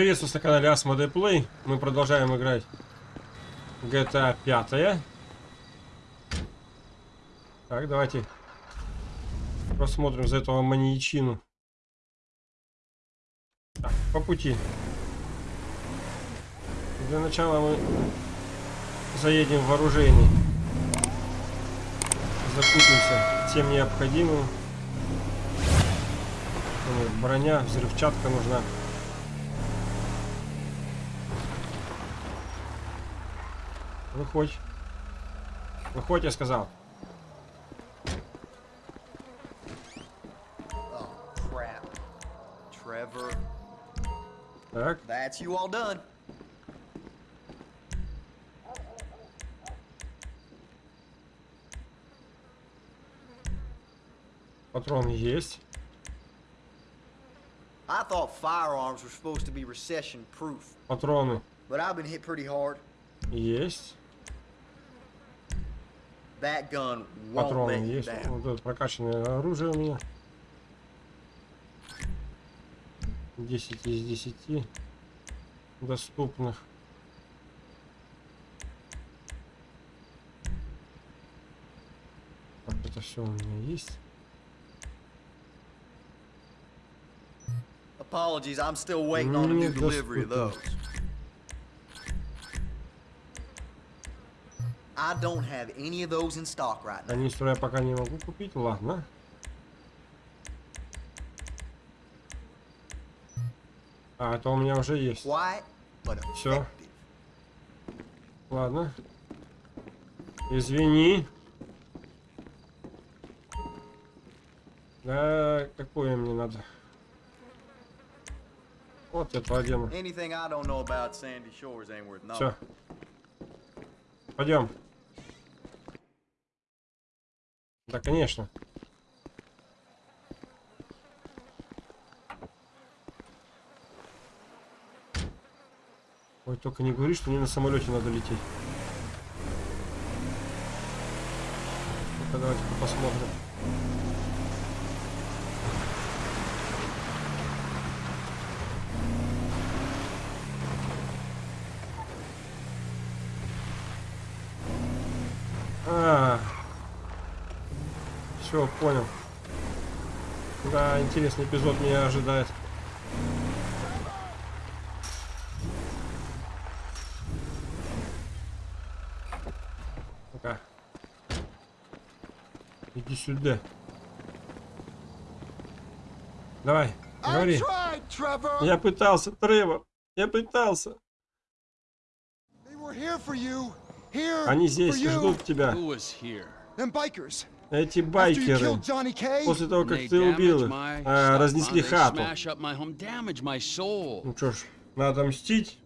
Приветствую на канале Asmodee Play. Мы продолжаем играть GTA 5. Так, давайте посмотрим за этого маньячину. Так, по пути. Для начала мы заедем в вооружение. Закупимся тем необходимым. Броня, взрывчатка нужна. Выходь. Выходь, я сказал. Так. That's you all done. Патрон есть. I thought firearms were supposed to be recession proof, Патроны but I've been hit pretty hard. есть. Патроны есть. Вот это прокачанное оружие у меня. 10 из 10 доступных. Так, это все у меня есть. Apologies, I'm still waiting on a new delivery of those. I don't have any of those in stock right now. Канистру я пока не могу купить, ладно. А, это у меня уже есть. Effective. Ладно. Извини. Да, какое мне надо? Вот это одену. Anything I don't know about Sandy Shores ain't worth knowing. Все. Пойдем. Да, конечно. Ой, только не говори, что мне на самолете надо лететь. Ну-ка, давайте посмотрим. А, все, понял. Да, интересный эпизод меня ожидает. Ну-ка. Иди сюда. Давай, говори. tried. Я пытался, Тревор. Я пытался. Они здесь ждут тебя. Bikers. Эти байкеры. После того, как ты убил их, а, разнесли хату. Ну что ж, надо мстить.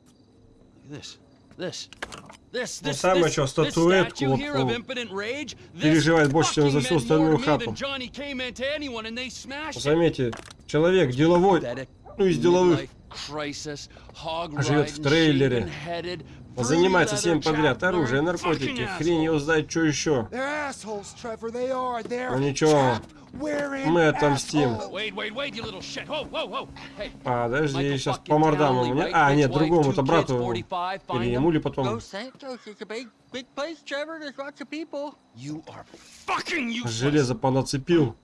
Ну, самое что, статуэтку вот, ну, переживает больше, чем за всю остальную хату. Заметьте, человек деловой, ну из деловых, живет в трейлере. занимается всем подряд. Оружие, наркотики, хрень его asshole. знает, что еще. Ну ничего, мы отомстим. Подожди, сейчас по мордам у меня. А, нет, другому-то брату. kids, 45, find Или ему, или потом. Железо понацепил.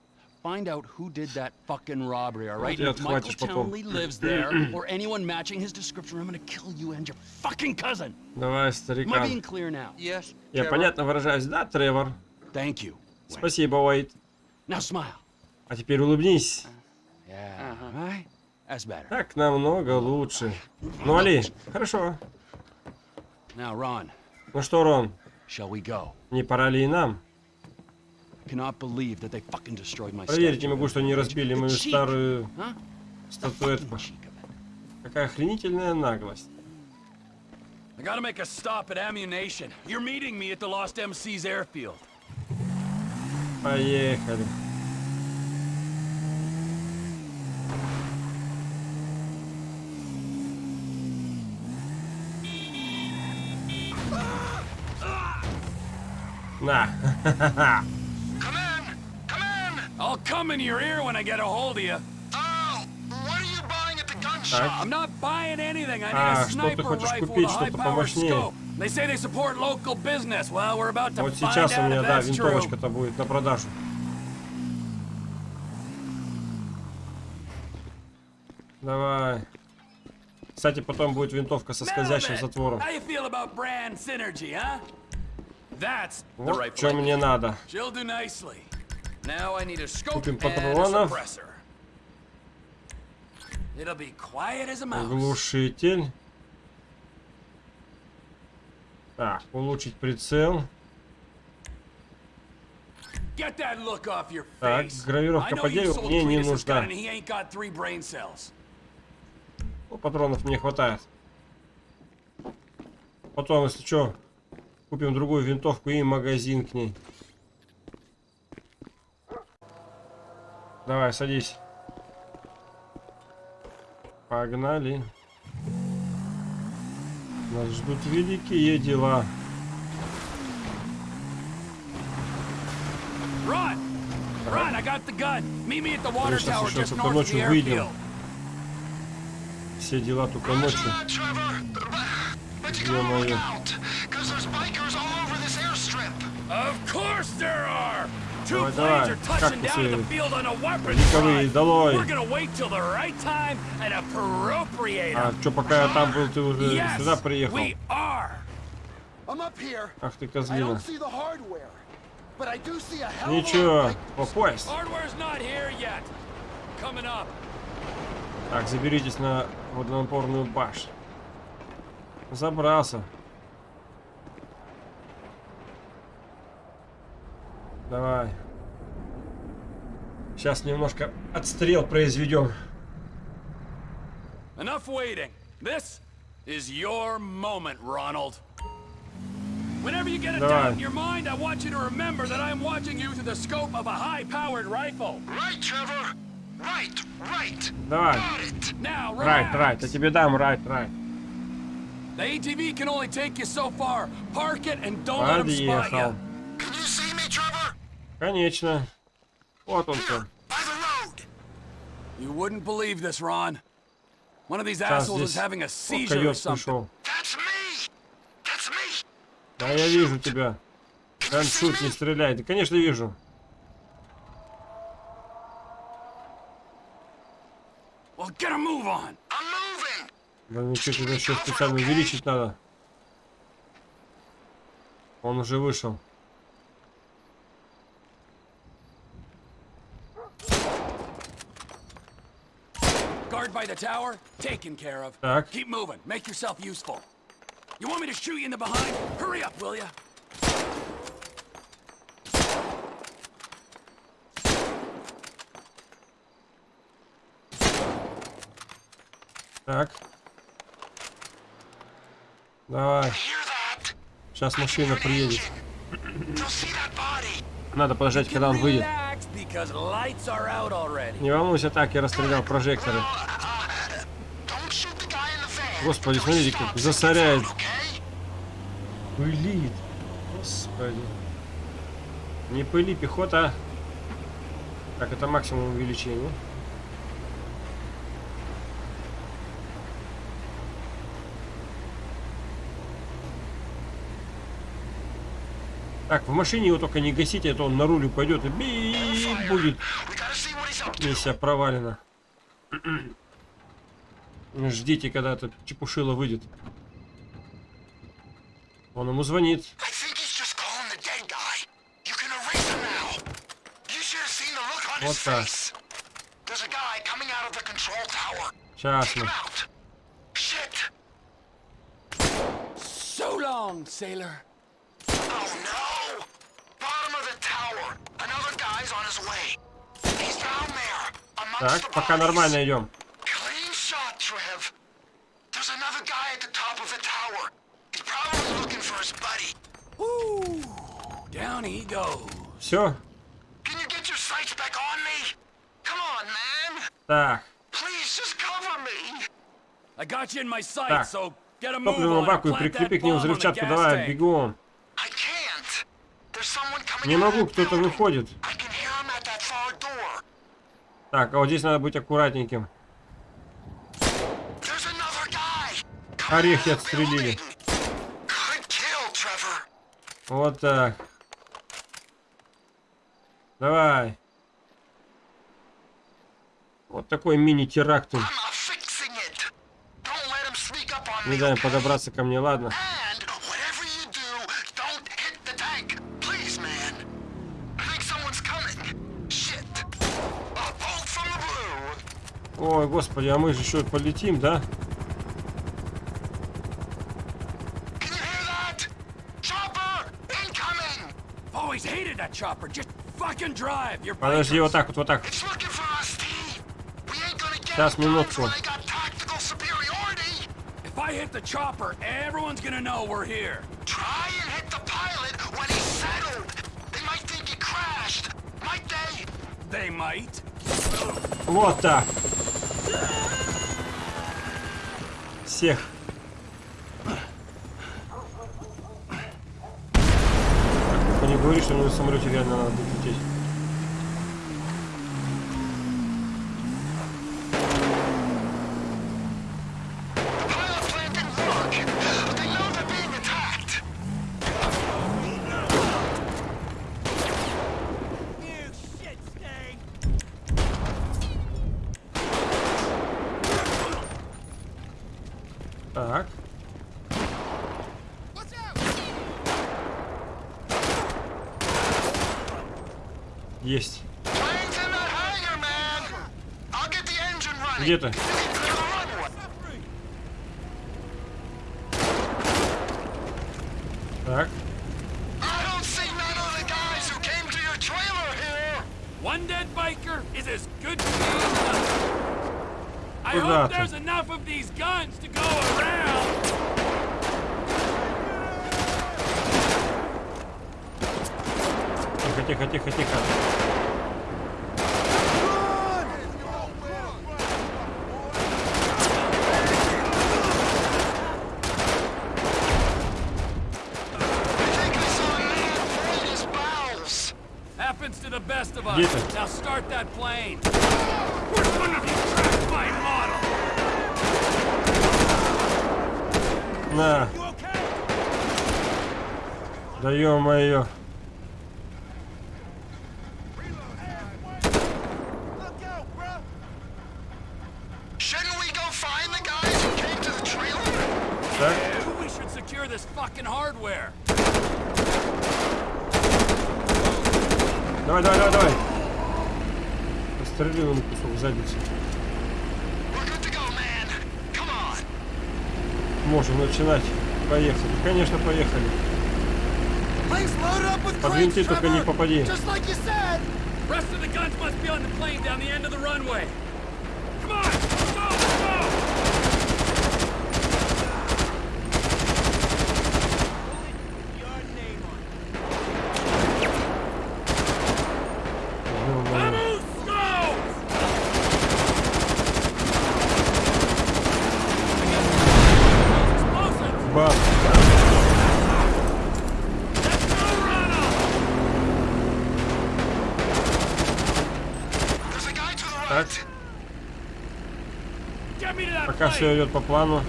Find out who did that fucking robbery, all right? if Michael. Townley lives there, or anyone matching his description, I'm gonna kill you and your fucking cousin. Давай, Am I being старикан. clear now? Yes. Я понятно выражаюсь, да, Тревор? Thank you. Спасибо, Уэйт. Now smile. А теперь улыбнись. Yeah. Right? That's better. Так намного лучше. Ну, Али, хорошо. Now, Ron, Ну что, Рон, shall we go? не пора ли и нам? I cannot believe that they fucking destroyed my Поверить не могу, что они разбили мою старую статуэтку. Какая охренительная наглость. I gotta make a stop at ammunition. You're meeting me at the Lost MC's airfield. Поехали. На. I'll come in your ear when I get a hold of you. Oh, what are you buying at the gun shop? I'm not buying anything. I need А, a sniper rifle with a high-powered scope. They say they support local business. Well, we're about to Вот find сейчас у out меня, if да, that's true. винтовочка-то будет на продажу. Давай. Кстати, потом будет винтовка со скользящим затвором. How you feel about brand synergy, huh? That's the Вот что I мне need. надо. She'll do nicely. Купим патронов. Глушитель. Так, улучшить прицел. Так, гравировка по дереву мне не нужна. Ну, патронов мне хватает. Потом, если что, купим другую винтовку и магазин к ней. Давай, садись. Погнали. Нас ждут великие дела. Run! Run! I got the gun. Meet me at the water сейчас tower еще just только north of ночью выйдем. Все дела только ночью. airstrip. Of course there are! Two Давай, давай. are touching Как down in the эти field on a weapons легковые, drive. долой. We're gonna wait till the right time and appropriate А что, пока я там был, ты уже Yes, сюда приехал? we are. I'm up here. Ах ты I козлина. don't see the hardware, but I do see a hell of a lot Ничего, of bike- попасть. Hardware's not here yet. Coming up. Так, заберитесь на водонапорную башню. Забрался. Давай. Сейчас немножко отстрел произведем. Enough waiting. This is your moment, Ronald. Whenever you get a Давай. doubt in your mind, I want you to remember that I'm watching you through the scope of a high-powered rifle. Right, Trevor. Right, right. Давай. Got it. Now, relax. райт, я тебе дам райт, райт. The ATV can only take you so far. Park it and don't let 'em spot you. Can you see me, Trevor? Конечно. Вот он road. You wouldn't believe this, Ron. One of these assholes is having a seizure or something. пришел. That's me. That's me. Да я вижу тебя. Can you Прям see шут, не стреляй. Да, конечно, вижу. Well, get a move on. I'm moving. Да ничего, тебе еще специально увеличить надо. Он уже вышел. Guard by the tower, taken care of. Так. Keep moving. Make yourself useful. You want me to shoot you in the behind? Hurry up, will ya? Так. Давай. Сейчас машина приедет. Надо подождать, когда он выйдет. Не волнуйся, так, я расстрелял прожекторы. Uh, uh, don't shoot the guy in the van. Господи, смотрите, как засоряет. Пылит. Господи. Не пыли, пехота. Так, это максимум увеличения. Так, в машине его только не гасите, а то он на руль упадет и бип будет. Миссия провалена. Ждите, когда это чепушило выйдет. Он ему звонит. Control tower. Сейчас мы. So long, sailor. Oh no! Bottom of the tower. Another guy's on his way. He's down there. Так, пока нормально идем. Clean shot, Trev. There's another guy at the top of the tower. He's probably looking for his buddy. Woo! Down he goes. Все. Can you get your sights back on me? Come on, man. Так, Please, just cover me. I got you in my sights, Так. so get a move топливному on. or баку и прикрепи к нему взрывчатку. Давай, бегом. I can't. There's someone coming Не могу, that кто-то выходит. Так, а вот здесь надо быть аккуратненьким. Орехи отстрелили. Вот так. Давай. Вот такой мини-теракт. Не дай подобраться ко мне, ладно. Ой, господи, а мы же еще полетим, да? Подожди, вот так вот, вот так. It's looking for us, T. We ain't gonna get Сейчас, it back минутку. when they got tactical superiority. If I hit the chopper, everyone's gonna know we're here. Try and hit the pilot when he's settled. They might think he crashed. Might they? They might. Вот так. Всех. Только не говори, что на самолете реально надо будет лететь. Your trailer here. One dead biker is as good to me as nothing. I Куда hope ты? there's enough of these guns to go around. Тихо, тихо, тихо, тихо. I think I saw a man void his bowels. Happens to the best of us. Где ты? Now start that plane. Which one of you tracked my model? На. Да ё-моё. Shouldn't we go find the guys who came to the trailer? Так. We should secure this fucking hardware. Давай, давай, давай, давай. Пострелил на кусок задницы. Можем начинать. Поехали. Конечно, поехали. Plane's loaded up with Под crates, винты только не попади. Just like you said. Rest of the guns must be on the plane down the end of the runway. Come on, go, go! Ё-моё. Vamos, go! Explosives! Бам. Let's go, Ronald! There's a guy to the Так. right. Get me to that Пока все идет по плану.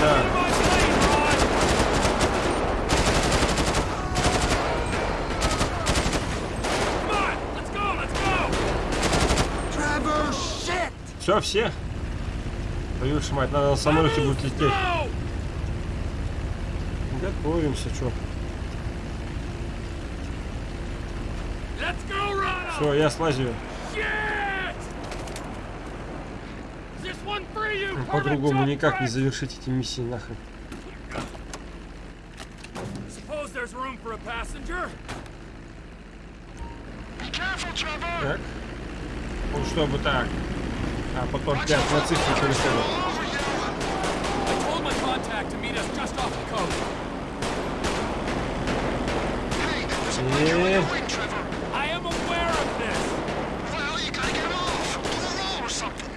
Да. Все, все. Твою ж мать, надо на самолете будет лететь. Готовимся, что. Все, я слазю. You, По-другому никак не завершить эти миссии нахрен. Так. Ну, чтобы так. А потом опять на цифры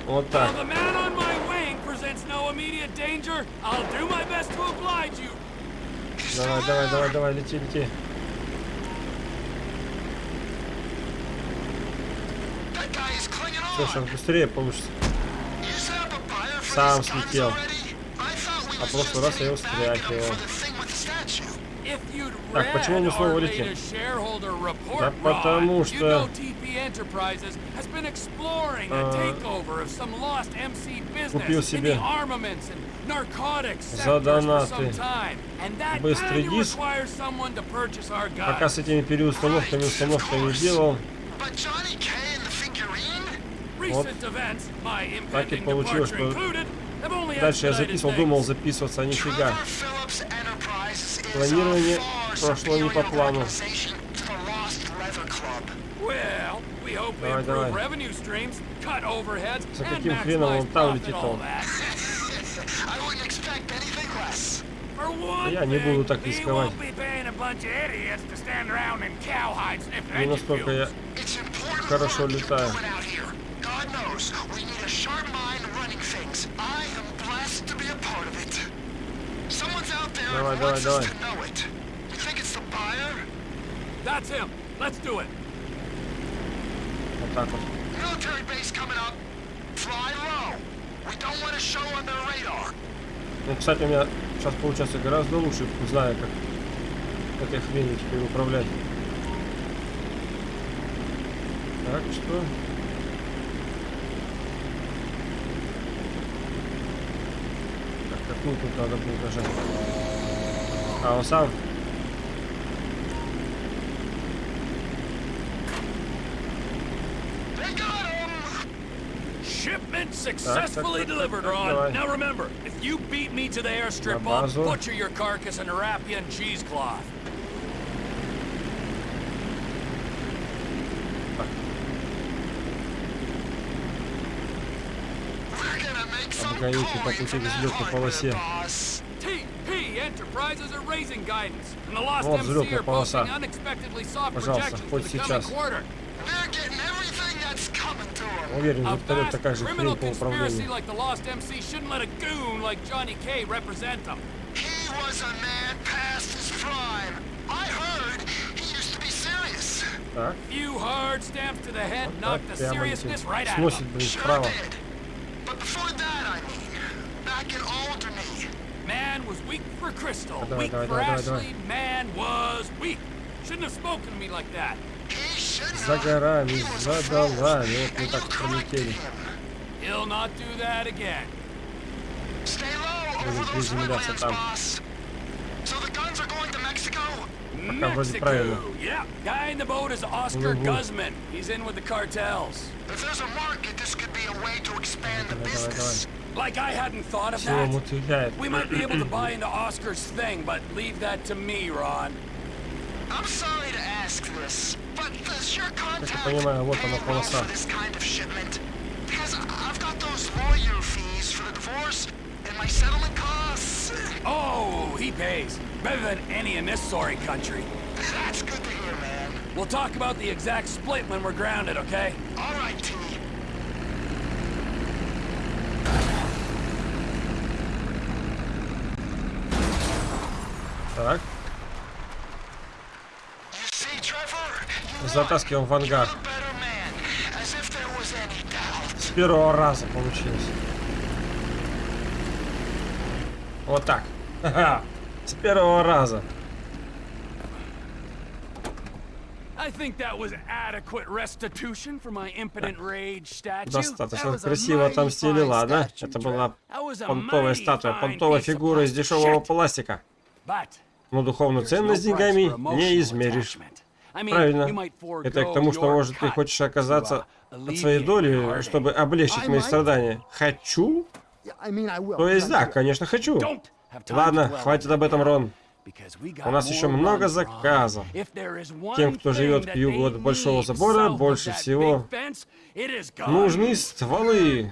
Вот так. Давай, давай, давай, давай, лети, лети. Сейчас быстрее получится. Сам слетел. А прошлый just раз я его стряхивал. for the thing with the statue. If you'd Так, почему read мы снова our летим? latest shareholder report, Да потому что- А, купил себе the armaments and narcotics за донаты быстрый диск. Пока с этими переустановками, установками делал, my Так и получилось, что дальше я записывал, думал записываться, а нифига. Планирование прошло не по плану. Давай, давай. За каким хреном он там летит, он? Я не буду так рисковать. Не настолько я Хорошо летаю. Давай, давай, давай. us to know it. You think it's the buyer? That's him. Let's do it. вот так вот. Military base coming up. Fly low. We don't want to show on their radar. Ну, кстати, у меня сейчас получается гораздо лучше, знаю, как этой хренью теперь управлять. Так, что? Так, какую тут надо будет нажать? А, он сам? They got him. Shipment successfully так, так, delivered, так, Ron. давай. Now remember, if you beat me to the airstrip, На I'll базу. butcher your carcass and wrap you in cheesecloth. We're gonna make some Обгоните по coin пути from к that взлетной line, полосе. boss. TP Enterprises are raising guidance, and the Lost Вот MC взлетная are полоса. posting unexpectedly soft Пожалуйста, projections for хоть the coming сейчас. Уверен, A вертолет vast такая же criminal хрень по conspiracy управлению. like the Lost MC shouldn't let a goon like Johnny K represent them. He was a man past his prime. I heard he used to be serious. Так, Few hard stamps to the head вот knock так the прямо seriousness летит. right out of Сносит, them. блин, Sure вправо. did. But before that, I mean, back in Alderney, Man was weak for Crystal, Давай, weak давай, for давай, давай, Ashley. Man was weak. Shouldn't have spoken to me like that. he shouldn't За have. горами, He was a за fool, долами. Вот мы and так you corrected пролетели. him. He'll not do that again. Stay low Будем over those приземляться woodlands, там. boss. So the guns are going to Mexico? Пока вроде правильно. Mexico. Yeah, guy in the boat is Oscar Мгм. Guzman. He's in with the cartels. If there's a market, this could be a way to expand the Давай, давай, business. Like I hadn't thought of Всего that. мотыляет. We might be able to buy into Oscar's thing, but leave that to me, Ron. I'm sorry to ask this, but does your contact понимаю, вот pay она, well полоса. for this kind of shipment? Because I've got those lawyer fees for the divorce and my settlement costs. Oh, he pays. Better than any in this sorry country. That's good to hear, man. We'll talk about the exact split when we're grounded, okay? All right, T. Так, Затаскиваем в ангар. С первого раза получилось. Вот так. Ха-ха. С первого раза. Достаточно красиво отомстили, ладно? Это была понтовая статуя, понтовая фигура из дешевого пластика. Но духовную ценность деньгами не измеришь. Правильно. Это к тому, что, может, ты хочешь оказаться uh, от своей доли, чтобы облегчить мои страдания. Хочу? То есть да, конечно, хочу. Ладно, хватит об этом. Рон. У нас еще много заказов. Тем, кто живет к югу от Большого забора, больше всего. Нужны стволы.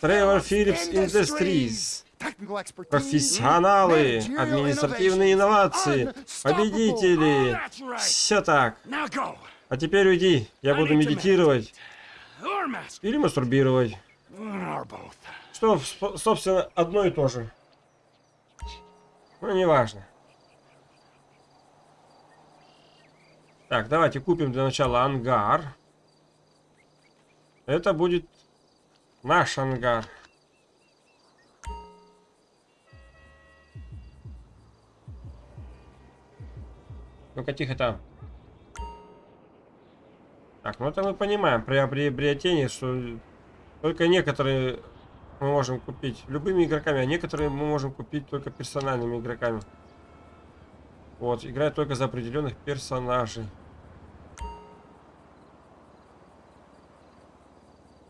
Phillips Phillips Industries. Профессионалы, административные инновации, победители. Все так. А теперь уйди. Я буду медитировать или мастурбировать. Что, собственно, одно и то же. Ну, неважно. Так, давайте купим для начала ангар. Это будет наш ангар. Ну-ка, тихо там. Так, ну это мы понимаем при приобретении, что только некоторые мы можем купить любыми игроками, а некоторые мы можем купить только персональными игроками. Вот, играть только за определенных персонажей.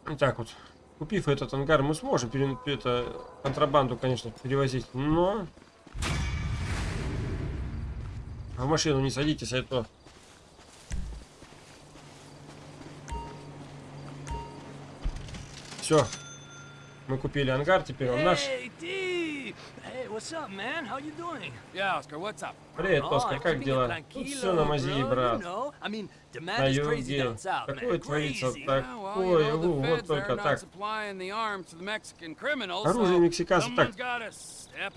Итак вот, купив этот ангар, мы сможем пере, это, контрабанду, конечно, перевозить, но... А в машину не садитесь, а это... Все. Мы купили ангар, теперь он наш. Привет, Oh, Оскар, как дела? Тут все на мази, брат. На юге. Такое творится, Crazy. так. Yeah, well, Ой, you know, ву, the вот только так. Оружие мексиканцев так.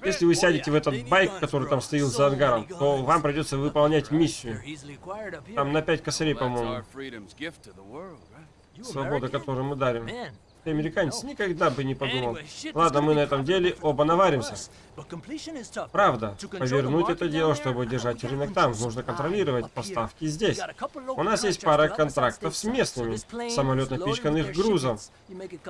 Если вы сядете в этот байк, который там стоит за ангаром, то вам придется выполнять миссию. Там на 5 косарей, по-моему. Свобода, которую мы дарим. Американец никогда бы не подумал. Ладно, мы на этом деле оба наваримся. Правда, повернуть это дело, чтобы держать рынок там, нужно контролировать поставки здесь. У нас есть пара контрактов с местными. Самолет with their грузом.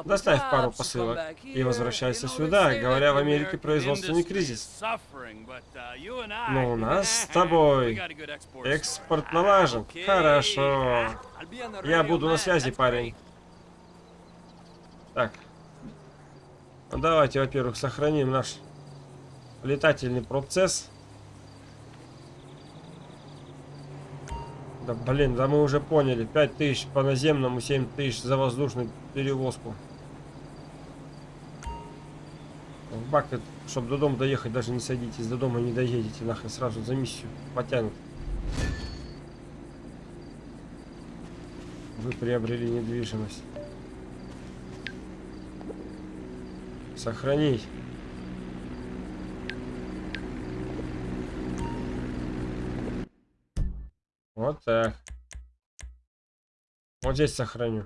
Доставь пару посылок и возвращайся сюда, говоря в Америке производственный кризис. uh, Но у нас с тобой экспорт налажен. Хорошо. Я буду на связи, парень. Так. Ну, давайте, во-первых, сохраним наш летательный процесс. Да блин, да мы уже поняли. 5000 по наземному, 7000 за воздушную перевозку. В бак, чтобы до дома доехать, даже не садитесь. До дома не доедете, нахрен сразу за миссию потянут. Вы приобрели недвижимость. Сохранить. Вот так. Вот здесь сохраню.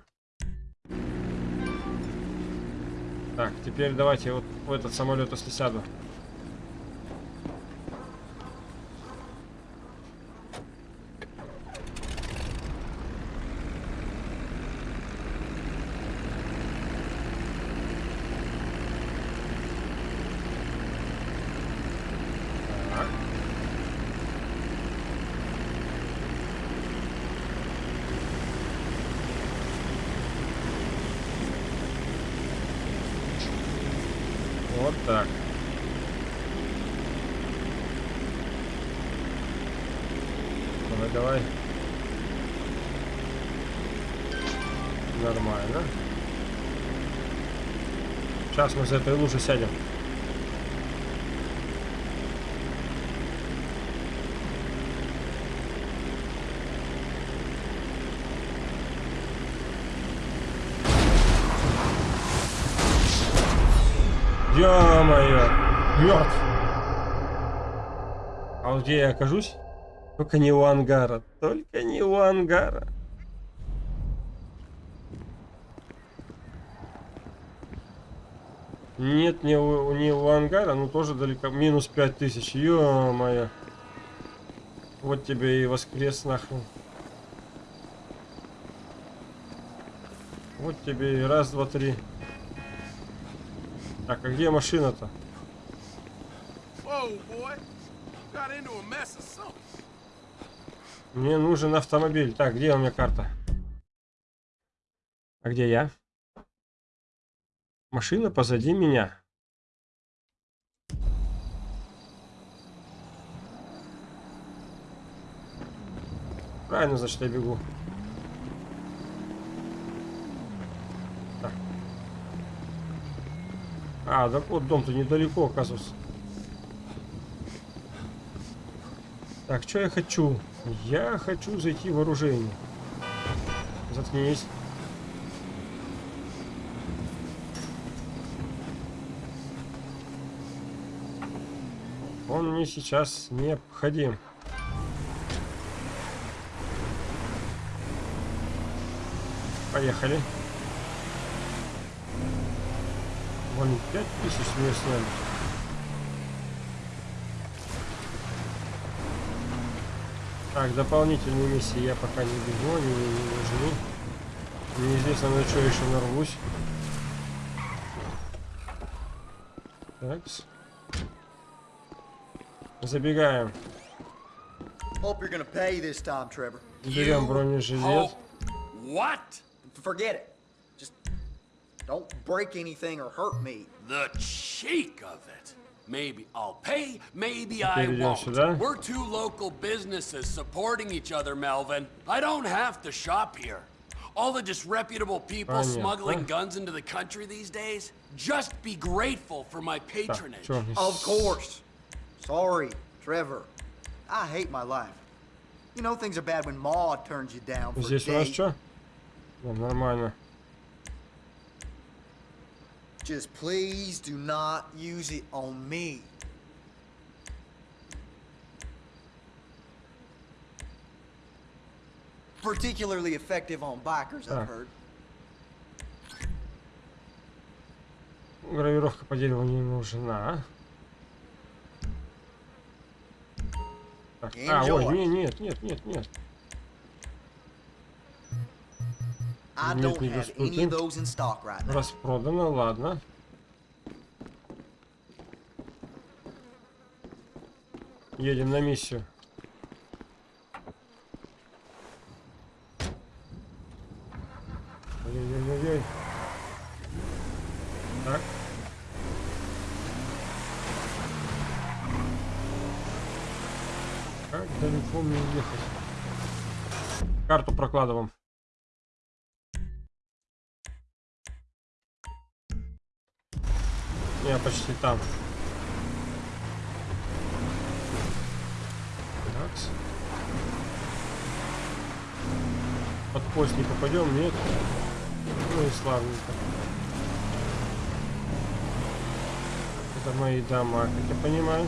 Так, теперь давайте вот в этот самолет, если сяду. Так. Вот так. Давай, давай. Нормально. Сейчас мы за этой лужи сядем. Ё-моё! Мертв! А вот где я окажусь? Только не у ангара. Только не у ангара. Нет, не у, не у ангара, но тоже далеко. Минус 5000. Ё-моё. Вот тебе и воскрес нахрен. Вот тебе и раз, два, три. Так, а где машина-то? Мне нужен автомобиль. Так, где у меня карта? А где я? Машина позади меня. Правильно, значит, я бегу. Так. А, так вот дом-то недалеко, оказывается. Так, что я хочу? Я хочу зайти в вооружение. Заткнись. Он мне сейчас необходим. Поехали. Блин, 5000 с нее сняли. Так, дополнительные миссии я пока не бегу, они мне не нужны. Неизвестно на что еще нарвусь. Такс. Забегаем. Hope you're gonna pay this time, Trevor. Берем бронежилет. Oh, what? Forget it. Just don't break anything or hurt me. The cheek of it. Maybe I'll pay, maybe I Перейдем won't. сюда. We're two local businesses supporting each other, Melvin. I don't have to shop here. All the disreputable people Понятно. smuggling guns into the country these days, just be grateful for my Так, patronage. чё, Of course. Sorry, Trevor. I hate my life. You know things are bad when Maud turns you down for a Здесь у нас date. что? нормально. Just please do not use it on me. Particularly effective on bikers, Ah. I've heard. Гравировка по дереву не нужна. Так, а, ой, не, нет, нет, нет, нет. Нет, don't не now. Распродано, ладно. Едем на миссию. Ой-ой-ой-ой. Так. Как далеко мне ехать? Карту прокладываем. Я почти там. Такс. Под поезд не попадем, нет? Ну и славненько. Это мои дома, как я понимаю.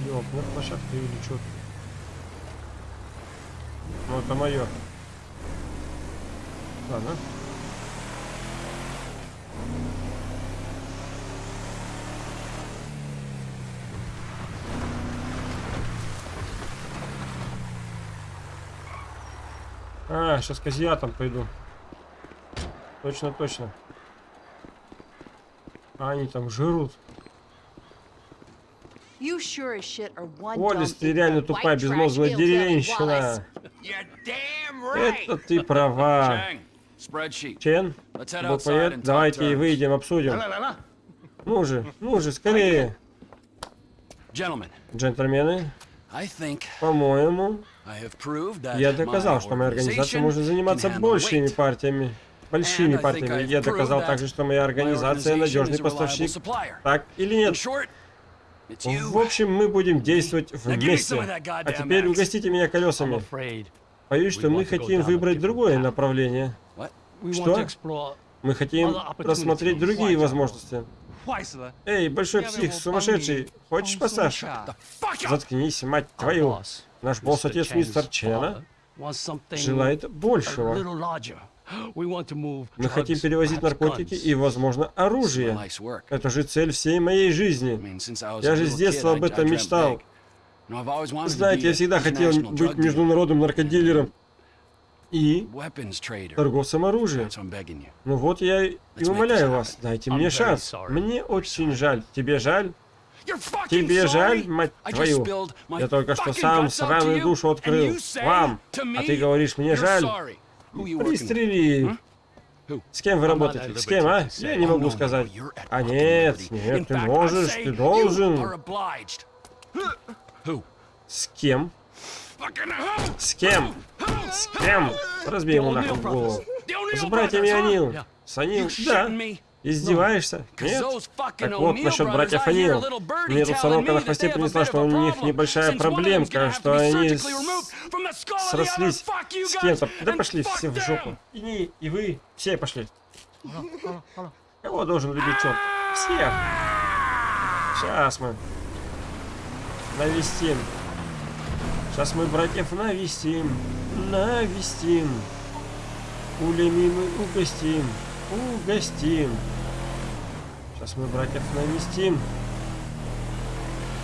Взлетных площадка или что? Ну это мое. Ладно. А, сейчас к азиатам пойду. Точно, точно. А они там жрут. Ты реально тупая безмозглая деревенщина. Это ты права. Чен, Let's head outside буквоед, давайте и выйдем, обсудим. Ну же, ну же, скорее. Джентльмены, по-моему, я доказал, что моя организация может заниматься большими партиями. Большими партиями. Я доказал также, что моя организация надежный поставщик. Так или нет? В общем, мы будем действовать вместе. А теперь угостите меня колесами. Боюсь, что мы хотим выбрать другое направление. Что? Мы хотим рассмотреть другие возможности. Эй, большой псих, сумасшедший, хочешь up! Заткнись, мать твою. Наш босс, Mr. отец Chang's мистер Чена, желает большего. Мы хотим перевозить наркотики и, возможно, оружие. Это же цель всей моей жизни. Я же с детства об этом мечтал. Знаете, я всегда хотел быть международным наркодилером и торговцем оружием. Ну вот я и умоляю вас, дайте мне шанс. Мне очень жаль. Тебе жаль? Тебе жаль, мать твою? Я только что сам сраную душу открыл. Вам. А ты говоришь, мне жаль? Пристрели. С кем вы работаете? С кем, а? Я не Oh, могу сказать. А нет, нет, ты можешь, ты должен. С кем? С кем? С кем? Разбей ему нахуй голову. С братьями? Анил. С Анил? Да. Издеваешься? Нет? Так вот, насчет братьев Анил. Мне тут на хвосте принесла, что у них небольшая проблемка, что они срослись с кем-то. Да пошли все в жопу. И не, и вы, все пошли. Кого должен любить черт? Всех. Сейчас мы навестим. Сейчас мы братьев навестим. Навестим. Пулями мы угостим. Угостим. Сейчас мы братьев навестим.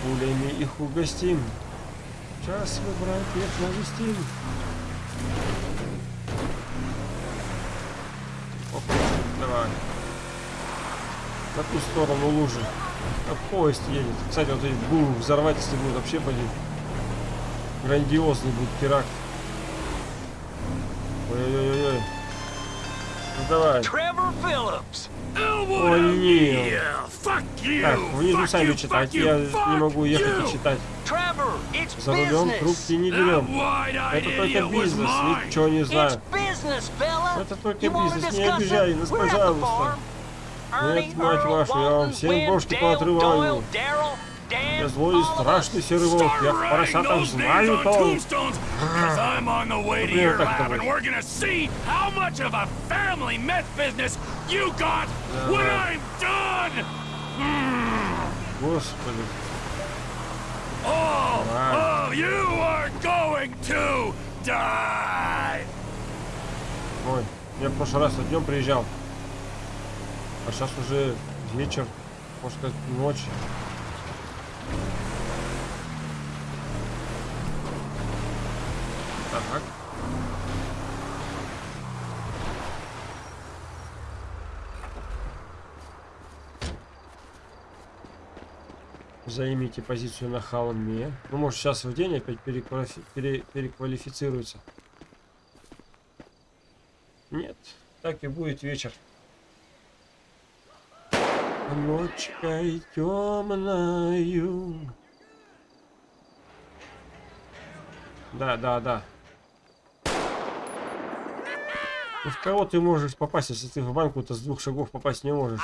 Пулями их угостим. Сейчас мы братьев навестим. Опа, давай. На ту сторону лужи. А поезд едет. Кстати, вот эти бум взорвать, если будет вообще блин. Грандиозный будет теракт. Ой-ой-ой-ой. Ну давай. Trevor Phillips. О, нет. Yeah, fuck you. Так, внизу fuck сами читать. Я не могу ехать и читать. За рулем трубки не берем. Это только бизнес, ничего не знаю. Это только бизнес, не обижай нас, the пожалуйста. Нет, мать вашу, я вам всем бошки поотрываю. Я злой и страшный серый волк. Я в поросятах знаю to Например, I'm done. Господи. All of you are going to die. Ой, я в прошлый раз днем приезжал. А сейчас уже вечер, можно сказать, ночь. Так. Займите позицию на холме. Ну, может, сейчас в день опять пере- переквалифицируется. Нет, так и будет вечер. Ночкой темною. Да, да, да. Ну, в кого ты можешь попасть, если ты в банку-то с двух шагов попасть не можешь?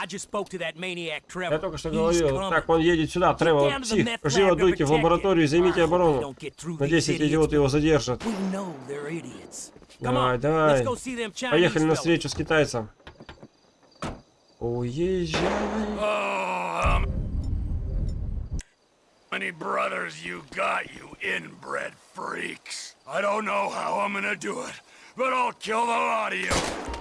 Я только что говорил. Так, он едет сюда, Тревор, псих. Живо дуйте в лабораторию займите оборону. Надеюсь, эти идиоты его задержат. Давай, on, давай. let's go see them Chinese Поехали на встречу с китайцем. Уезжай. Oh, how many brothers you got, you inbred freaks? I don't know how I'm gonna do it, but I'll kill the lot of you.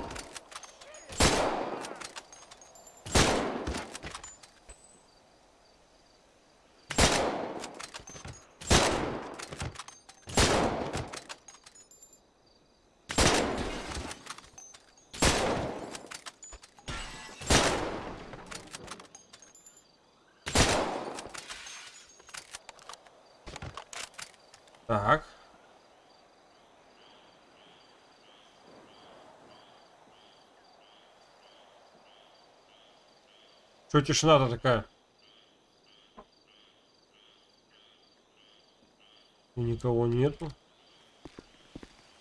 Что тишина-то такая? И никого нету.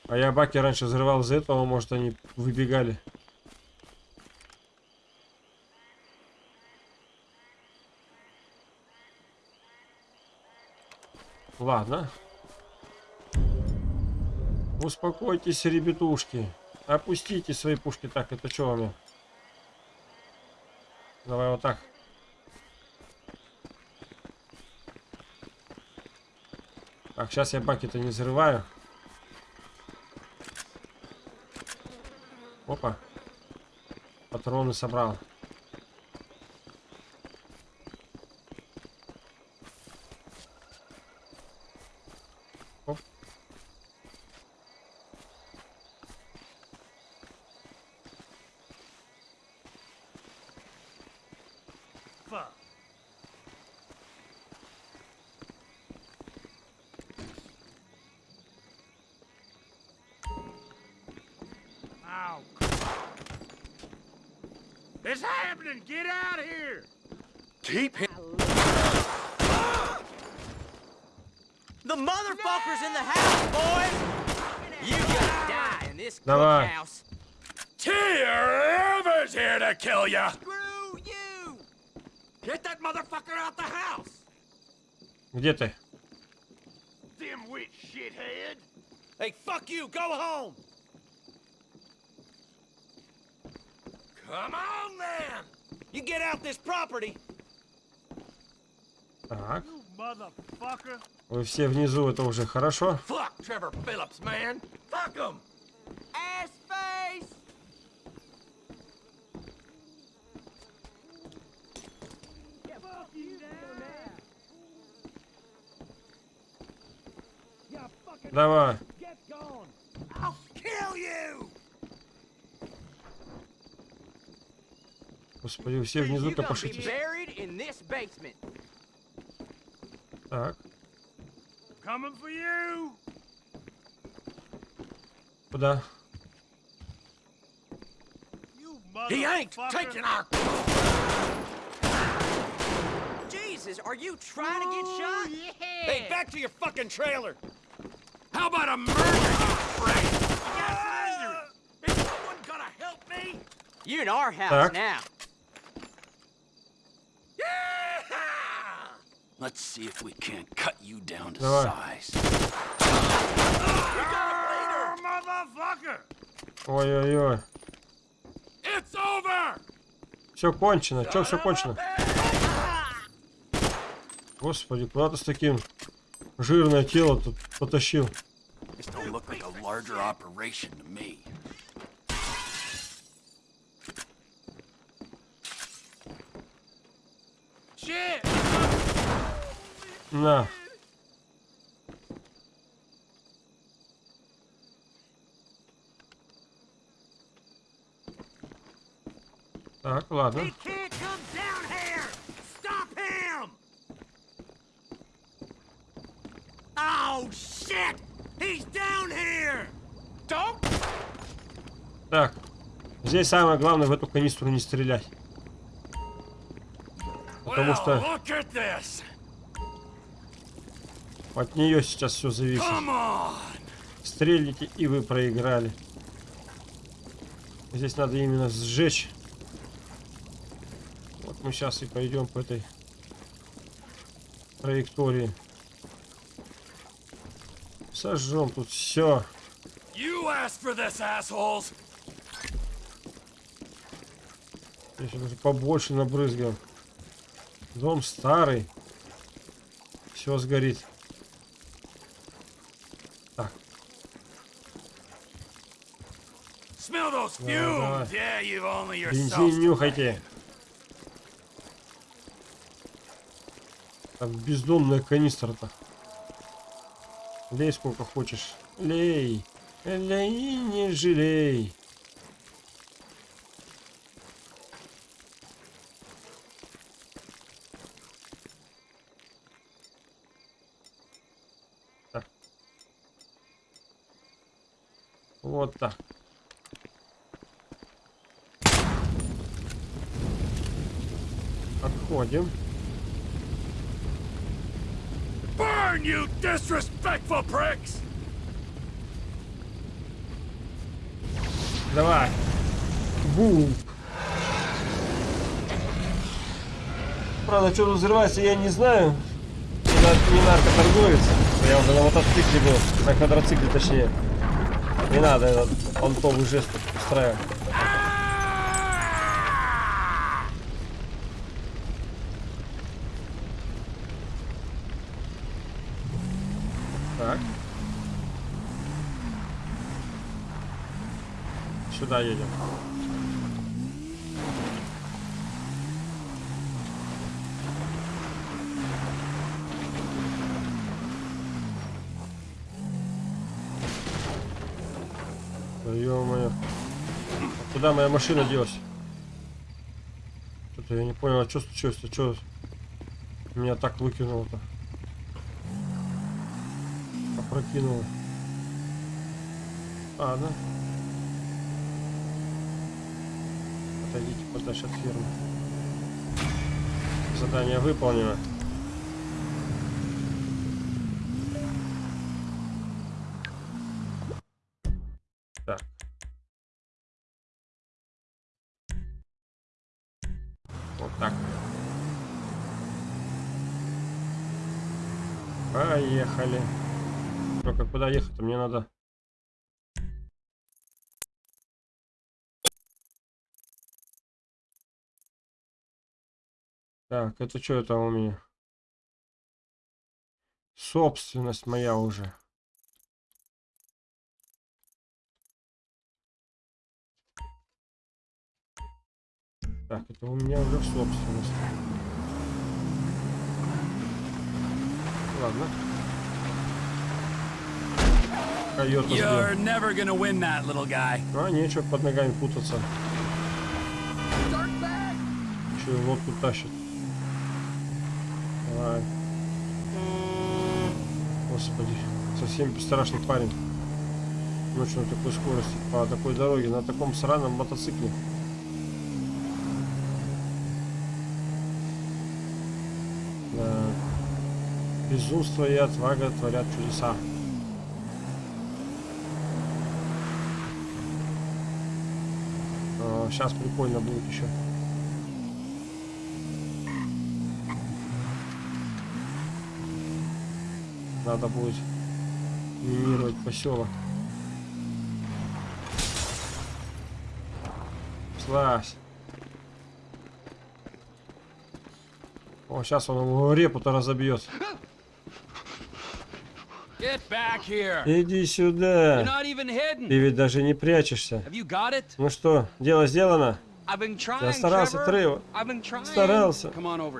А я баки раньше взрывал из этого, может они выбегали. Ладно. Успокойтесь, ребятушки. Опустите свои пушки. Так, это что у меня? Давай вот так. Так, сейчас я баки-то не взрываю. Опа. Патроны собрал. Оп. Fuck. Ow. It's happening! Get out of here! Keep him. The motherfucker's in the house, boys! You gonna die in this Давай. cookhouse. Tier Evans here to kill ya! Screw you! Get that motherfucker out the house! Где ты? Dimwit shithead! Hey, fuck you! Go home! Come on then! You get out this property! Так. Вы все внизу, это уже хорошо. Fuck Trevor Phillips, man! Fuck him! Ass face! Давай. I'll kill you! Господи, все внизу You gonna be копошитесь. buried in this basement. Так, Coming for you! куда? You He ain't motherfucker. taking our... Jesus, are you trying to get shot? Hey, back to your fucking trailer! How about a murder, you freak? Is someone gonna help me? You're in our house Так. now. Let's see if we can't cut you down to Давай. size. Ah, motherfucker! Ой-ой-ой. It's over! Все кончено. Че все кончено? Господи, куда ты с таким жирное тело тут потащил? larger operation to me. Shit! На. Так, ладно. Так. Здесь самое главное в эту канистру не стрелять. Потому что от нее сейчас все зависит. Стрельните, и вы проиграли. Здесь надо именно сжечь. Вот мы сейчас и пойдем по этой траектории. Сожжем тут все. You asked for this, assholes! Еще даже побольше набрызгаем. Дом старый. Все сгорит. Так, you've only бензин нюхайте. Там бездомная канистра-то. Лей сколько хочешь. Лей. Лей, не жалей. Вот так. Отходим. Burn, you disrespectful pricks! Давай. Бум. Правда, что тут взрывается, я не знаю. Не наркоторговец. Я уже на мотоцикле был. На квадроцикле точнее. Не надо этот понтовый жест устраивать. Так. Сюда едем. Моя машина делась? Что-то я не понял, а что случилось? А что меня так выкинуло-то? Опрокинуло. А, да? Отойдите подальше от фермы. Задание выполнено. Так. Вот так. Поехали. Только куда ехать-то? Мне надо... Так, это что это у меня? Собственность моя уже. Так, это у меня уже в собственность. Ладно. Койота. You're never gonna win that, little guy. А нечего под ногами путаться. И лодку тащит. Давай. Господи, совсем страшный парень. Ночью на такой скорости, по такой дороге, на таком сраном мотоцикле. Безумство и отвага творят чудеса. сейчас прикольно будет еще. Надо будет минировать поселок. Слазь. О, сейчас он его репу-то разобьет. Иди сюда. Ты ведь даже не прячешься. Ну что, дело сделано? Я старался. Тревор. Старался.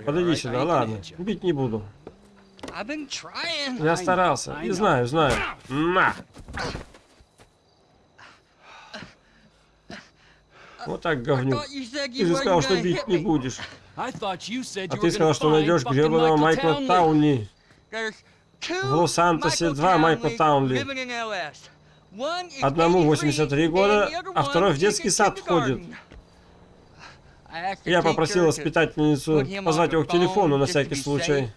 Подойди сюда, ладно. Бить не буду. Я старался. И знаю, знаю. На! Вот так, говнюк. Ты же сказал, что бить не будешь. А ты сказал, что найдешь гребаного Майкла. Тауни. В Лос-Сантосе Michael два Майкла Townley Таунли. Одному 83, 83 года, а второй в детский сад ходит. kindergarten. I asked the Я попросил воспитательницу позвать его к телефону на всякий случай.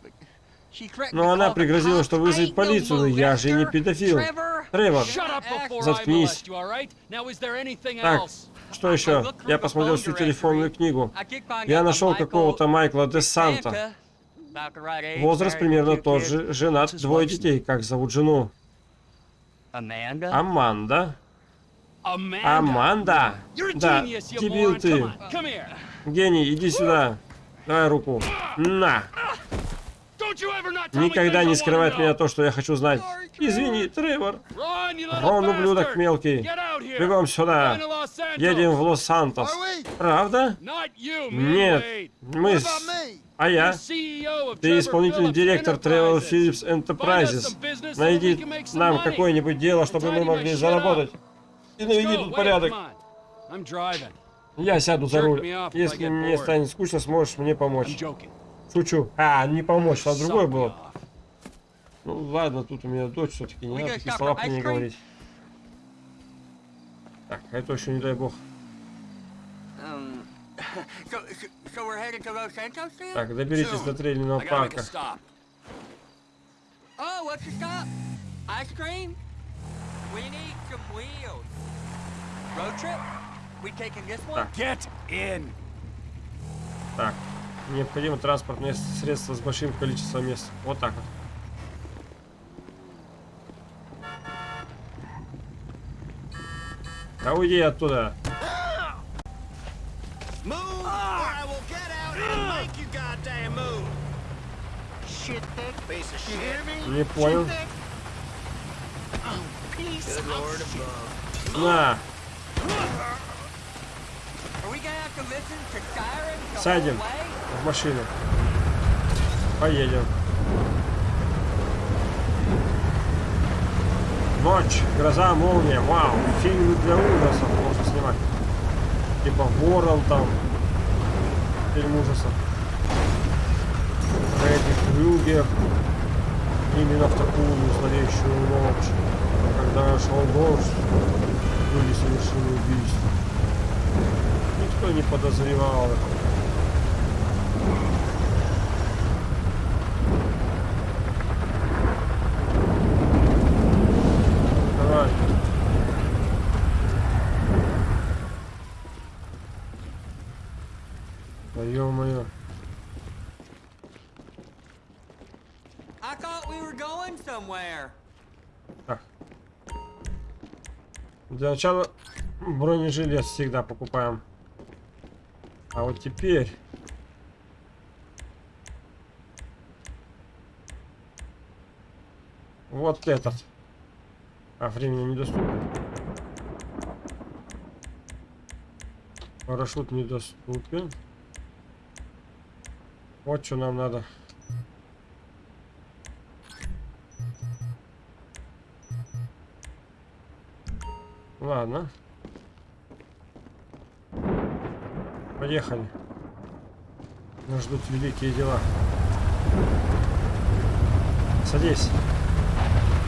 Но она пригрозила, что вызовет полицию, я же не педофил. Тревор, Заткнись. Так, что еще? Я посмотрел всю телефонную книгу. Я нашел какого-то Майкла де Санта. Возраст примерно тот же, женат, двое детей. Как зовут жену? Аманда. Аманда. Да, дебил ты. Гений, иди сюда. Давай руку. На. Никогда не know. меня то, что я хочу знать. Извини, Тревор. Рон, ублюдок мелкий. Бегом сюда. Едем в Лос-Сантос. Правда? Нет. Мы... с- А я? Ты исполнительный директор Enterprises. Phillips Enterprises. Найди нам какое-нибудь дело, чтобы мы могли заработать. И наведи тут порядок. Я сяду за руль. Если мне станет скучно, сможешь мне помочь. Шучу. А, не помочь, а другое было. Ну ладно, тут у меня дочь все-таки, не надо такие слова cream? говорить. Так, а это еще не дай бог. Um? Так, доберитесь до трейлерного парка. stop. Oh, what's the stop? Ice cream? We need some wheels. Road trip? We taking this one? Get in. Так, необходимо транспортное средство с большим количеством мест. Вот так вот. Да уйди оттуда. Не понял. На, Садим. В машину. Поедем. Ночь, гроза, молния. Вау, фильм для ужасов можно снимать. Типа Ворон там. Фильм ужасов. Фредди Крюгер. Именно в такую зловещую ночь. Когда шел дождь, были совершены убийства. Никто не подозревал это. Давай. Да ё-моё. I thought we were going somewhere. Так. Для начала бронежилет всегда покупаем. А вот теперь... Вот этот. А времени недоступен. Парашют недоступен. Вот что нам надо. Ладно. Поехали. Нас ждут великие дела. Садись.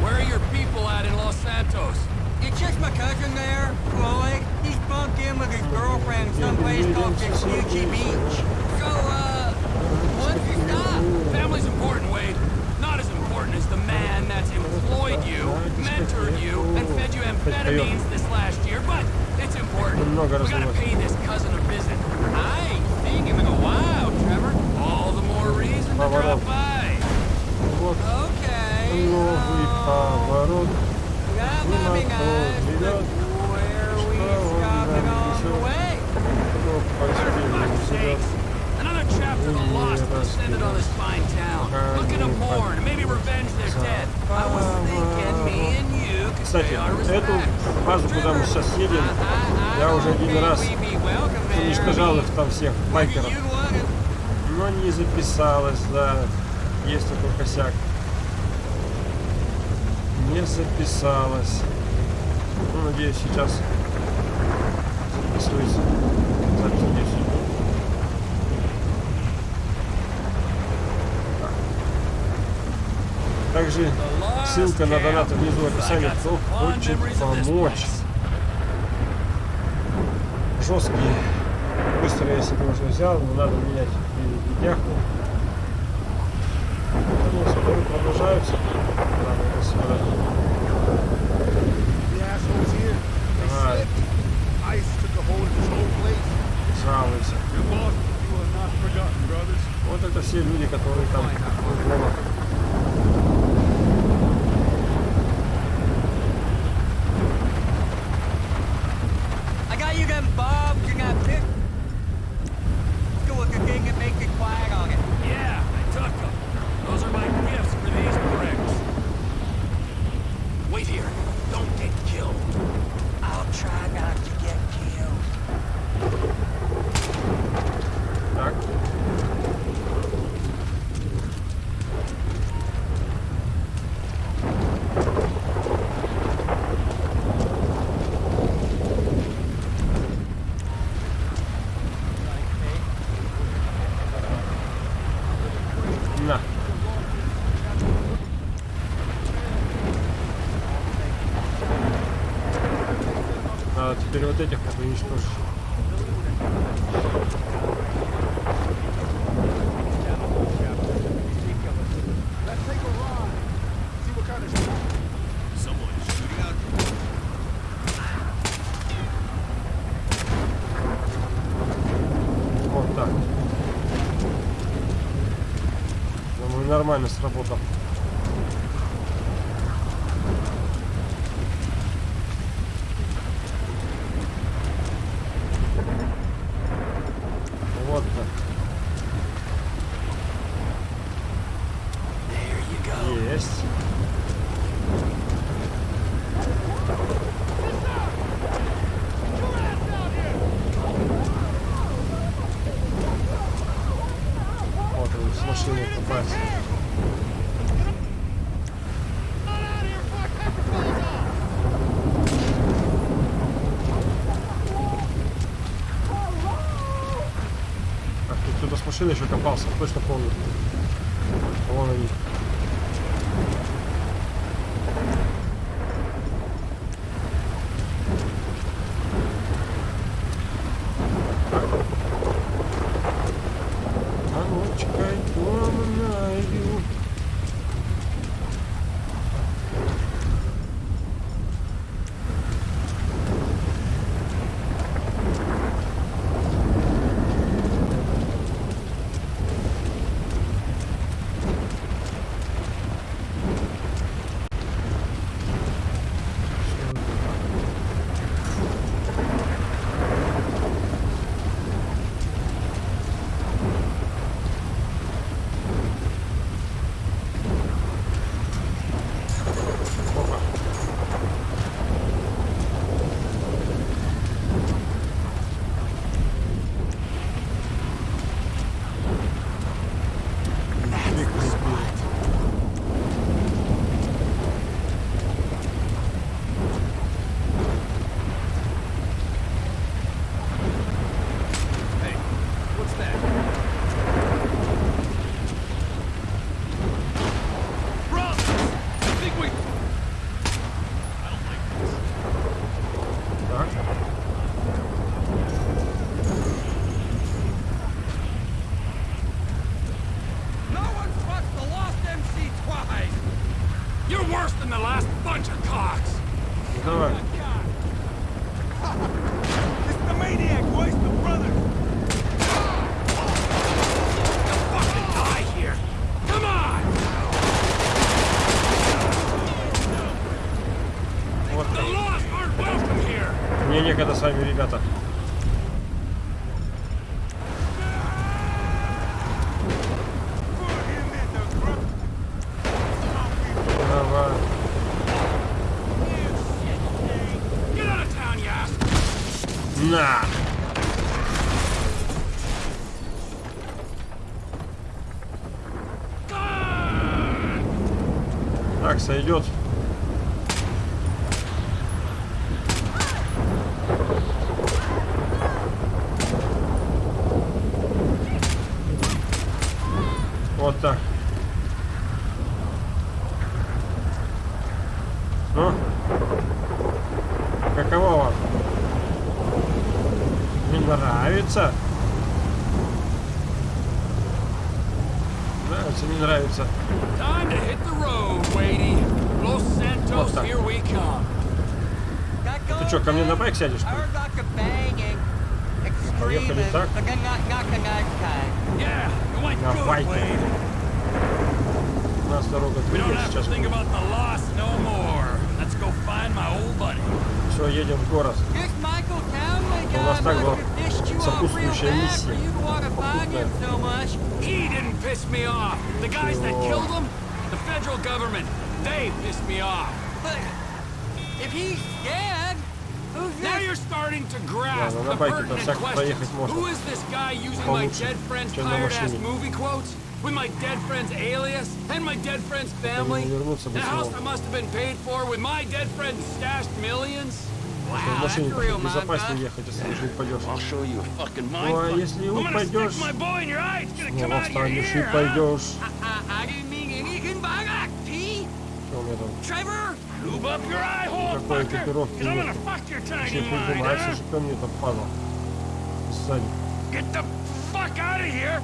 Where are your people at in Los Santos? It's just my cousin there, Floyd. He's bunked in with his girlfriend someplace called Vespucci Beach. So, uh, what's your stop? Family's important, Wade. Not as important as the man that's employed you, mentored you, and fed you amphetamines this last year, but it's important. We gotta pay this cousin a visit. I ain't seen him in a while, Trevor. All the more reason to drop by. Okay. Um, that we the way. For fuck's. Chapter of the lost descended on this fine town. Looking to mourn and maybe revenge their dead. I was thinking me and you could Кстати, эту базу, куда мы сейчас едем, я уже один раз уничтожал их там всех, байкеров. Но не записалось, да. Есть такой косяк. Не записалось. Ну, надеюсь, сейчас записывается. Запись. Так. Также ссылка на донат внизу в описании, кто хочет помочь. Жесткие. Быстро я себе уже взял, но надо менять видяху. Ну, споры продолжаются. Ладно, до сюда. Жалуйся. Вот это все люди, которые там кругом. I got you them bobs and that pick. Go with the thing that makes it quiet on it. Yeah, I took them. Those are my gifts for these bricks. Wait here. Don't get killed. I'll try not to get killed. Так. На. Надо теперь вот этих как бы уничтожить. Let's take a ride. See what kind of Someone's shooting out. Вот так. Думаю, нормально сработал. Вот так. Есть. Вот он с машиной попасть. Так, тут кто-то с машиной еще копался, точно помню. Так, сойдет. что, ко мне на байк сядешь? что ли? Поехали так? Yeah, it went На good, байке. Wade. У нас дорога We don't двигается have сейчас. to think about the loss no more. Let's go find my old buddy. Все, едем в город. У нас так была сопутствующая миссия. Попутная. He didn't piss me off. The guys that killed him, the federal government, they pissed me off. If he's dead, starting to grasp Ладно, на the байке-то pertinent всяк questions. проехать можно. Who is this guy using my Получше, dead friend's чем на tired-ass машине. movie quotes? With my dead friend's alias and my dead friend's family? не вернуться бы The house снова. that must have been paid for with my dead friend's stashed millions? В Wow, машине that's real, безопаснее man. ехать, если уже упадешь. I'll show you a fucking Ну, mind а fuck. если I'm gonna упадешь, stick my boy in your eye. It's gonna come снова out of your встанешь и ear. huh? пойдешь. Все tiny mind, прижимается, huh? же ко мне там падал. Сзади. Get the fuck out of here.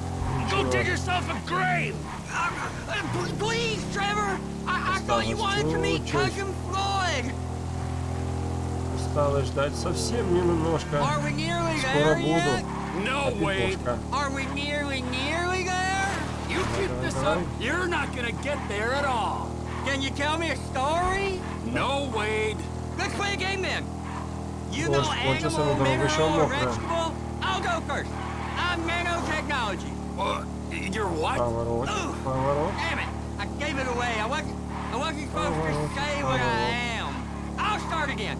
Go dig yourself a grave. uh, p- please, Trevor. I, I thought you wanted to meet Осталось Cousin Floyd. Осталось ждать совсем немножко. Are we nearly Скоро there буду. yet? No, Wade. Окошко. Are we nearly, nearly there? You keep this up, you're not gonna get there at all. Can you tell me a story? No, Wade. Let's play a game then. You know Может, кончился animal, на дорогу еще mineral, or мокрая. vegetable? I'll go first. I'm nanotechnology. Uh, you're what? Поворот, Ugh. поворот. Damn it! I gave it away. I wasn't. I wasn't supposed to say what I am. I'll start again.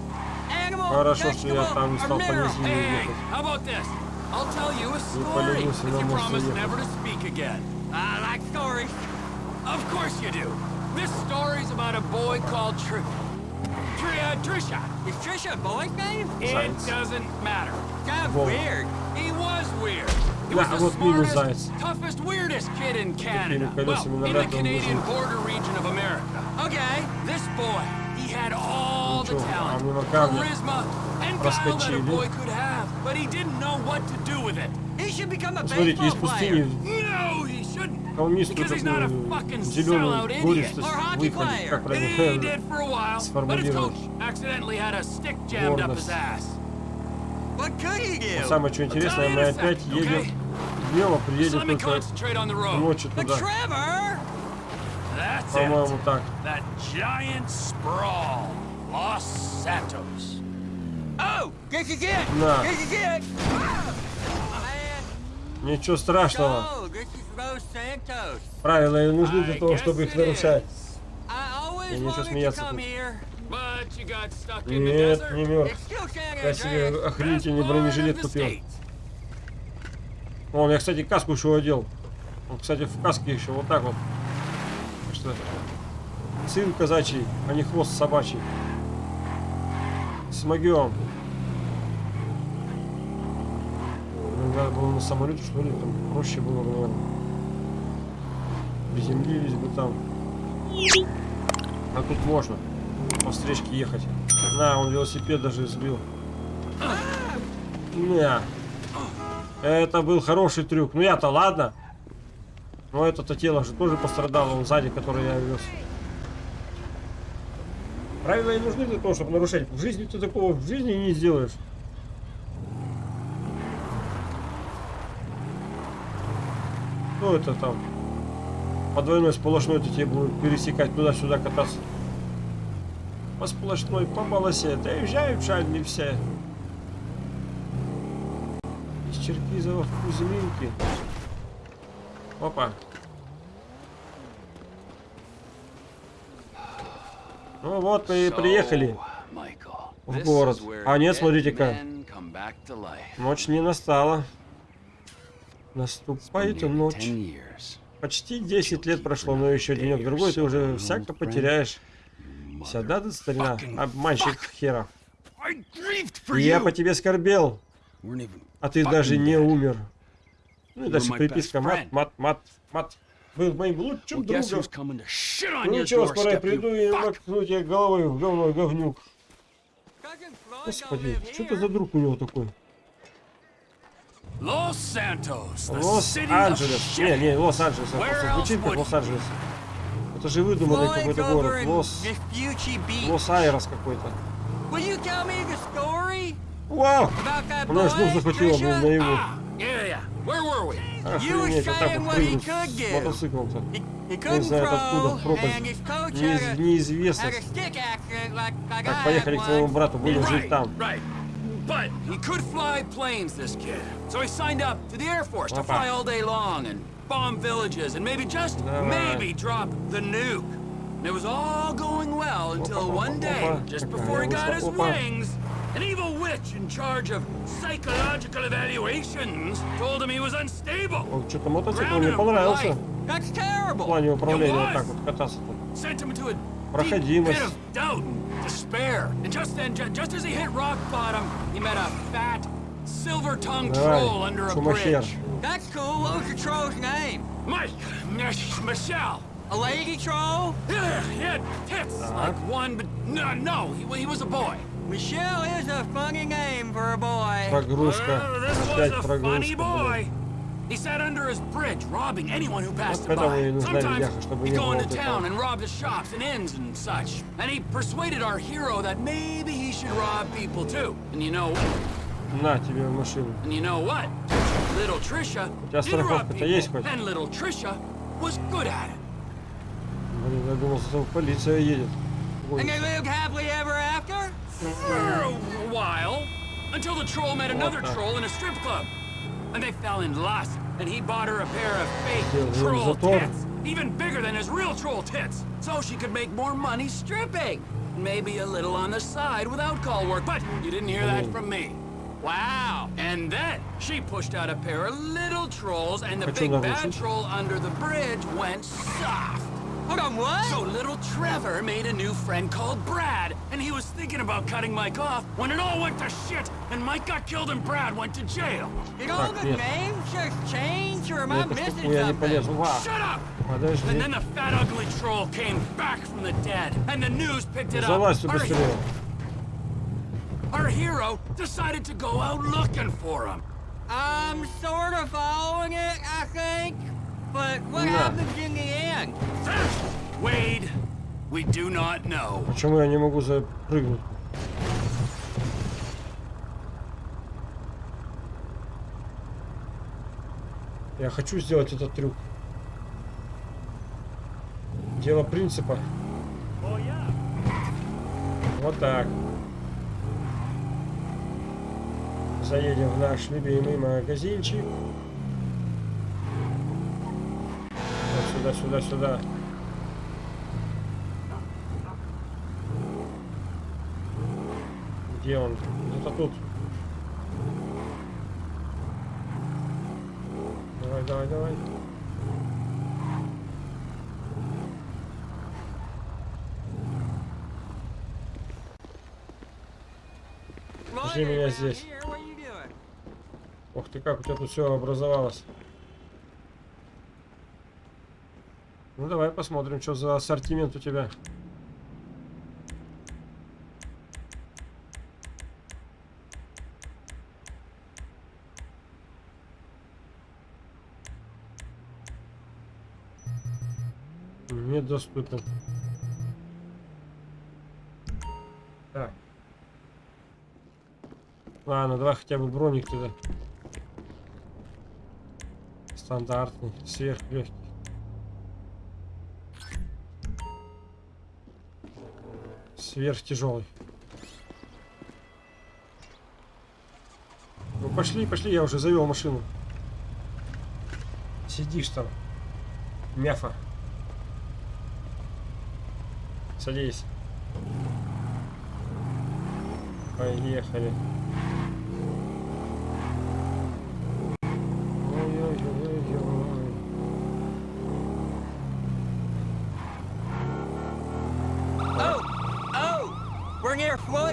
Animal, Хорошо, что я vegetable, там не or стал по mineral. низине Hey, hey, ехать. how about this? I'll tell you a story поленился if на you мост promise уехать. never to speak again. I like stories. Of course you do. This story's about a boy called Tr... Tria, Trisha. Is Trisha a boy's name? Science. It doesn't matter. Got Whoa. weird. He was weird. He was the smartest, toughest, weirdest kid in Canada. Well, in the Canadian border region of America. Okay, this boy, he had all the talent, charisma, and guile that a boy could have, but he didn't know what to do with it. He should become a baseball player. A такую fucking зеленую гористость выходит, как правильно сформулировать. Гордость. do? Самое что интересное, мы опять едем а Just приедем только ночью туда. По-моему, так. Oh. На. Ничего страшного. Правила и нужны для того, чтобы их нарушать. Я ничего смеяться тут. Нет, не мертв. Я себе охренительный бронежилет купил. Вон, я, кстати, каску еще одел. Он, кстати, в каске еще вот так вот. Так что сын казачий, а не хвост собачий. Смогем. Надо было на самолете, что ли, там проще было бы, наверное. Приземлились бы там. А тут можно по встречке ехать. На, он велосипед даже сбил. На. Это был хороший трюк. Ну я-то ладно. Но это-то тело же тоже пострадало. Он сзади, который я вез. Правила и нужны для того, чтобы нарушать. В жизни ты такого в жизни не сделаешь. Что это там? По двойной сплошной это тебе будут пересекать туда-сюда кататься. По сплошной, по полосе. Доезжают шальни все. Из Черкизова в Кузьминки. Опа. Ну вот мы и приехали в город. А нет, смотрите-ка. Ночь не настала. Наступает ночь. 10 years. Почти 10 лет прошло, но еще денек-другой ты уже всяко потеряешь. Сюда ты, старина, обманщик хера. For И я по тебе скорбел, а ты даже не умер. Ну и дальше приписка мат, мат, мат, мат. Был моим лучшим другом. Ну ничего, скоро я приду и макну тебе головой в говно, говнюк. Господи, что это за друг у него такой? Los Santos, the city of Лос-Анджелес. Не, не, Лос-Анджелес. Звучит как Лос-Анджелес. Это же выдуманный какой-то город. Лос... Лос-Айрос какой-то. Вау! about that У меня аж дух boy, захватило, блин, Trisha? наяву. Ah, Охренеть, вот так вот прыгнуть с мотоциклом-то. Не знаю, откуда, пропасть. Неиз- Неизвестность. Так, поехали к твоему one. брату, будем жить там. right. But He could fly planes, this kid. So he signed up to the Air Force to Опа. fly all day long and bomb villages and maybe just Давай. maybe drop the nuke. And it was all going well until Опа, one опа, day, опа. just Какая before he got his высоко. wings, an evil witch in charge of psychological evaluations told him he was unstable. Вот что-то мотоцикл мне понравился. That's В terrible. плане управления was. вот так вот кататься-то. Sent him into a deep Проходимость. pit of doubt and despair. And just then, ju- just as he hit rock bottom, he met a fat, silver-tongued Давай, troll under a шумахер. bridge. That's cool. What was the troll's name? Mike, Mich- Michelle. A lady troll? Yeah, he had tits like one, but no, no, he, he was a boy. Michelle is a funny name for a boy. Прогрузка. Well, this was Опять a funny прогрузка. boy. блин. He sat under his bridge, robbing anyone who passed Вот him поэтому и by. нужна Sometimes Ильяха, чтобы he'd не go было into вот этого. town and rob the shops and inns and such. And he persuaded our hero that maybe he should rob people too. And you know На тебе в машину. And you know what? Little Trisha тебя did rob страховка-то people, есть хоть? and little Trisha was good at it. Блин, я думал, что там полиция едет. Ой, And they lived happily ever after? For a while, until the troll met another the- troll in a strip club. and they fell in lust, and he bought her a pair of fake troll tits, even bigger than his real troll tits, so she could make more money stripping. Maybe a little on the side without call work, but you didn't hear that from me. Wow! And then she pushed out a pair of little trolls, and the big bad troll under the bridge went soft. Hold on, what? So little Trevor made a new friend called Brad, and he was thinking about cutting Mike off when it all went to shit, and Mike got killed and Brad went to jail. Did all the names just change, or am I missing something? Shut up! And then the fat ugly troll came back from the dead, and the news picked it up. Our, our hero decided to go out looking for him. I'm sort of following it, I think. But what yeah. happens in the end? Wade, we do not know. Почему я не могу запрыгнуть? Я хочу сделать этот трюк. Дело принципа. Вот так. Заедем в наш любимый магазинчик. Вот сюда, сюда, сюда. Где он? Где-то тут. Давай, давай, давай. Жди меня здесь. Ух ты, как у тебя тут все образовалось. Ну давай посмотрим, что за ассортимент у тебя. вспыхнул. Так. Ладно, давай хотя бы броник туда. Стандартный, сверхлегкий. Сверхтяжелый. Ну пошли, пошли, я уже завел машину. Сидишь там. Мяфа.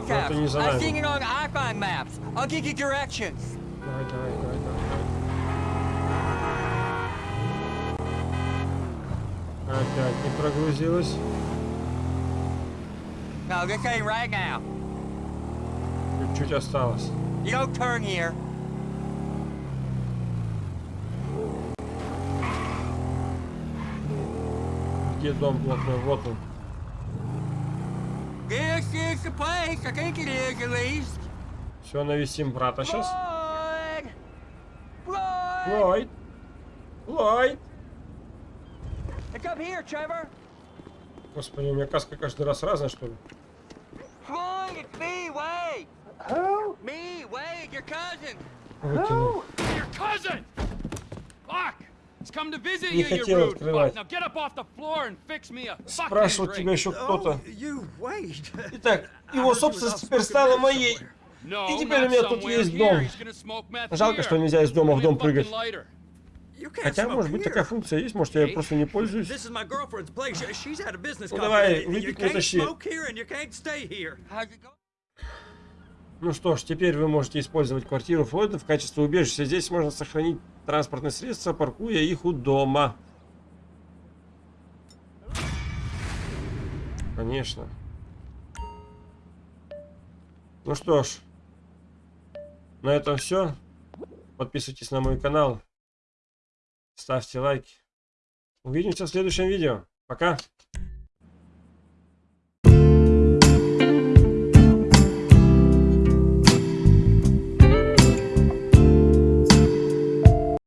Вот caps. и не за нами. Давай, давай, давай, давай. Опять не прогрузилось. No, this ain't right now. Чуть-чуть осталось. You don't turn here. Где дом блатной? Вот он. This is the place. I think it is, at least. Все, навесим брата сейчас. Floyd! Ллойд. Ллойд. It's up here, Trevor. Господи, у меня каска каждый раз разная, что ли? Выкинул. Не хотел открывать. Спрашивал тебя еще кто-то. Итак, его собственность теперь стала моей. И теперь у меня тут есть дом. Жалко, что нельзя из дома в дом прыгать. Хотя, может быть, такая функция есть, может, я просто не пользуюсь. Ну, давай, выпить going? Ну что ж, теперь вы можете использовать квартиру Флойда в качестве убежища. Здесь можно сохранить транспортные средства, паркуя их у дома. Конечно. Ну что ж, на этом все. Подписывайтесь на мой канал. Ставьте лайки. Увидимся в следующем видео. Пока.